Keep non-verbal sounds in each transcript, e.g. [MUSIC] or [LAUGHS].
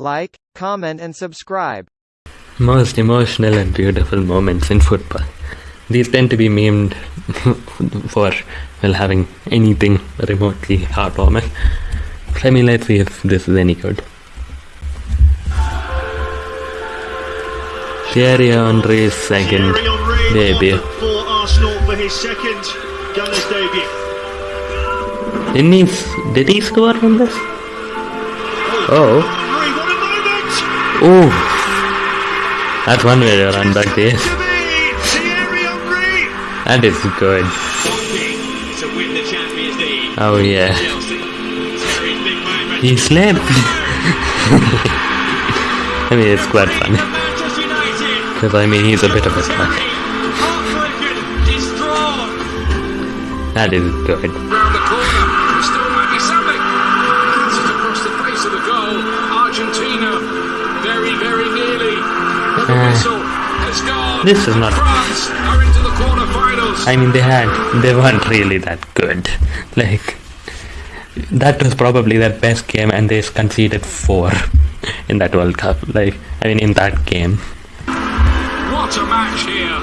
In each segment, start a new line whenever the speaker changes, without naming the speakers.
like, comment and subscribe.
Most emotional and beautiful moments in football. These tend to be memed [LAUGHS] for, well, having anything remotely heartwarming. Let me let's see if this is any good. Thierry Henry's second
Thierry Henry
debut.
for Arsenal for his second Gunners debut.
Didn't he, did he score from this? Oh. Ooh. That's one way to run back
be
That is good. Oh yeah. He slept. [LAUGHS] I mean, it's quite funny. Because I mean, he's a bit of a slut. That is good.
There. Argentina, very, very nearly. But the
Ah.
whistle has gone.
This is not-
France are into the quarterfinals.
I mean, they had, they weren't really that good. Like, that was probably their best game, and they conceded four in that World Cup. Like, I mean, in that game.
What a match here.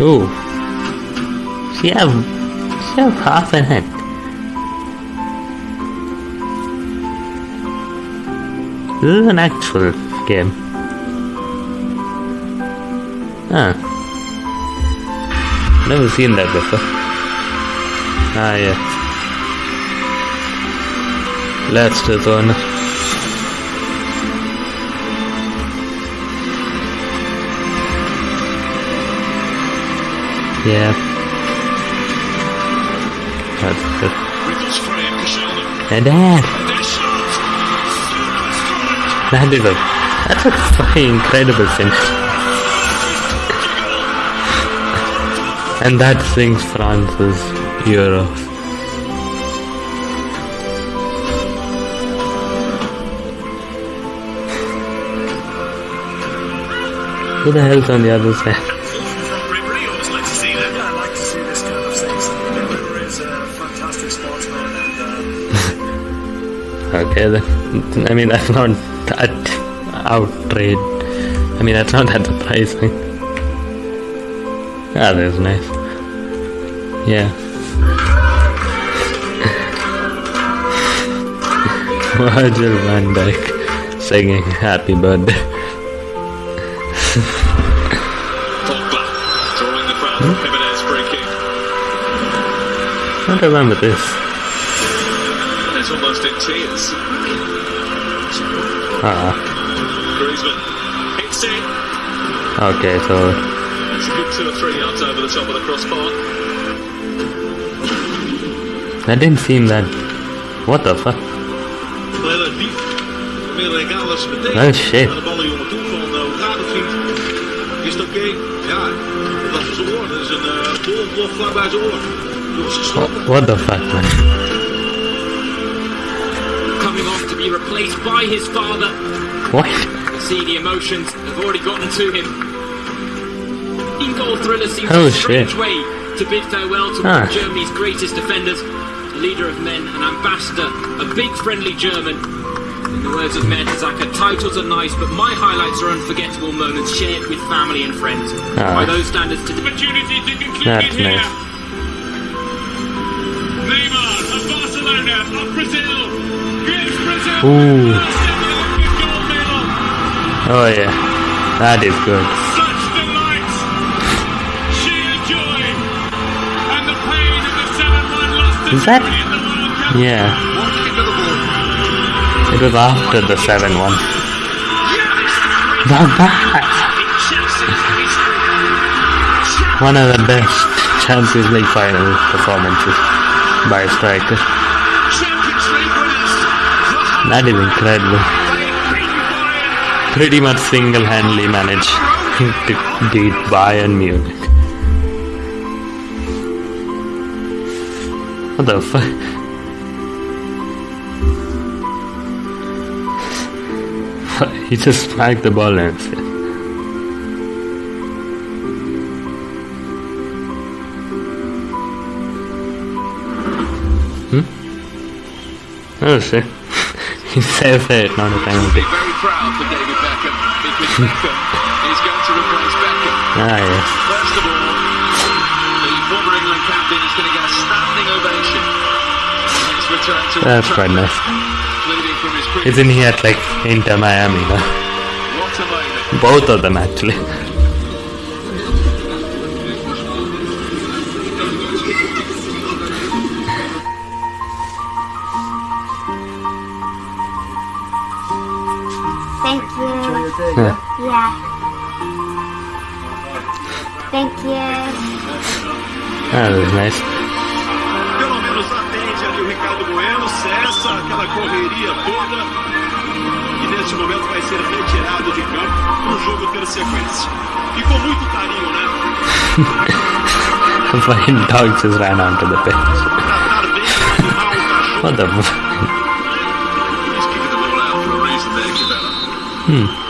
Ooh. She have, she have half a head. This is an actual game. Ah. Never seen that before. Ah, yeah. Leicester zone. Yeah. That's good. And that. That is a, that's a fucking incredible thing. And that sings France's Euros. Who the hell's on the other side? [LAUGHS] Okay, then. I mean, that's not that outrage. I mean, that's not [LAUGHS] that surprising. Ah, that's nice. Yeah. [LAUGHS] Virgil van Dijk singing Happy Birthday.
Pogba drawing the crowd from Jimenez free kick.
I don't remember this.
It's almost in tears. Griezmann it.
okay, so
It's a good two or three yards over the top of the crossbar.
that didn't seem that. What the fuck? Oh, shit.
Uh, uh,
what the fuck, man?
Coming off to be replaced by his father.
What?
See the emotions have already gotten to him. In goal thriller seems
Oh,
a strange
shit.
way to bid farewell to
Ah.
one of Germany's greatest defenders, leader of men, an ambassador, a big friendly German. In the words of Mertesacker, titles are nice, but my highlights are unforgettable moments shared with family and friends.
Ah.
By those standards, to
Opportunity to conclude
That's
it here.
nice.
Neymar of Barcelona of Brazil
Ooh.
the first ever Olympic gold medal.
Oh yeah, that is good.
Such delight, sheer joy, and the pain of the 7-1 loss to
Is that-
Germany in the World Cup.
Yeah,
One kick of the ball.
it was after the 7 1. Not bad. One of the best Champions League final performances by a striker. That is incredible. Pretty much single handedly managed to beat Bayern Munich. What the fuck? [LAUGHS] He just smacked the ball and said, Hmm? Oh shit. He says it, not a penalty.
very proud for David Beckham because [LAUGHS] Beckham is going to replace Beckham.
Ah yes.
First of all, the former England captain is going to get a standing ovation. on return to Old
That's quite nice.
including from his.
Isn't he at like Inter Miami now?
What a moment.
Both of them actually.
Thank you.
Yeah.
Yeah. Thank you.
That was nice.
Pelo menos atende ali o Ricardo Bueno, cessa aquela correria toda. E neste momento vai ser retirado de campo para o jogo ter sequência. E com muito carinho, né?
The fucking dog just ran onto the pitch. What the fuck?
To be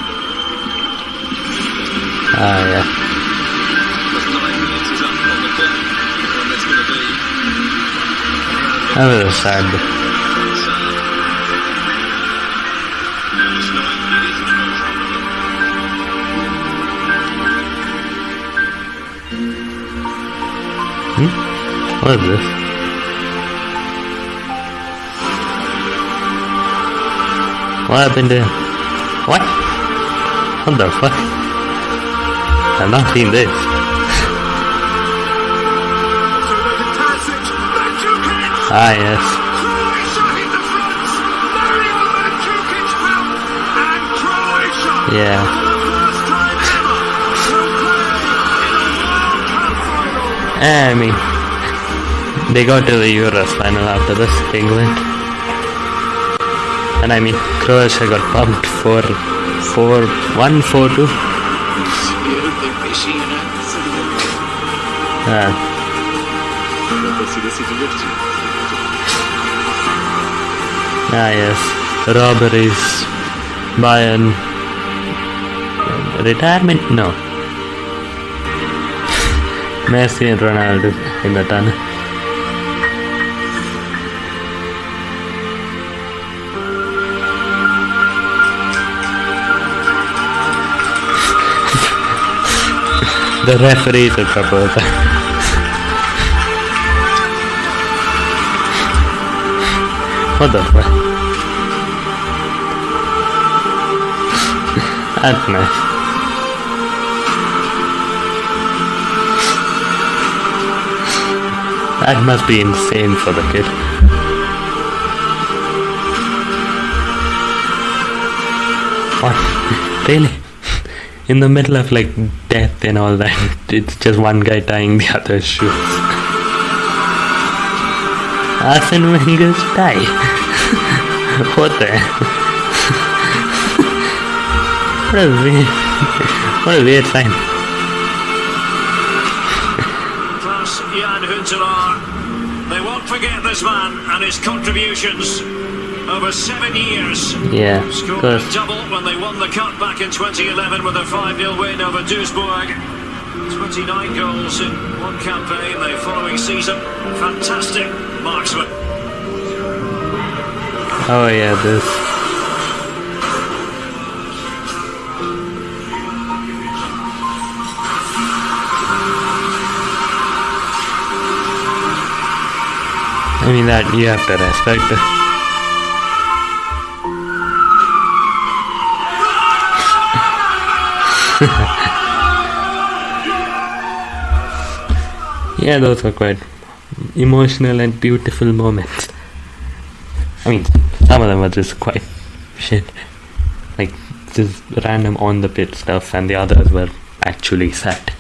That was sad.
emotional.
What is this? What happened to What? What the fuck? I've not seen this. Ah yes. Yeah. Eh, I mean, they got to the Euros final after this, England. And I mean, Croatia got pumped for 4 1 4 2. Ah, ah, yes. Robberies, Bayern. Retirement? No. [LAUGHS] Messi and Ronaldo in the tunnel. The referee took a photo. what the fuck? [LAUGHS] That's nice. That must be insane for the kid. What? [LAUGHS] Really? In the middle of like death and all that, [LAUGHS] it's just one guy tying the other's shoes. Arsene Wenger's tie. [LAUGHS] what the? [LAUGHS] what a weird, what a weird sign.
Class Jan. They won't forget this man and his contributions over seven years.
Yeah,
Scored a double when they won the cup back in 2011 with a 5-0 win over Duisburg. 29 goals in one campaign the following season. Fantastic marksman.
oh yeah, this. I mean that you have to respect it. Yeah, those were quite emotional and beautiful moments. I mean, some of them were just quite shit. Like, just random on the pit stuff, and the others were actually sad.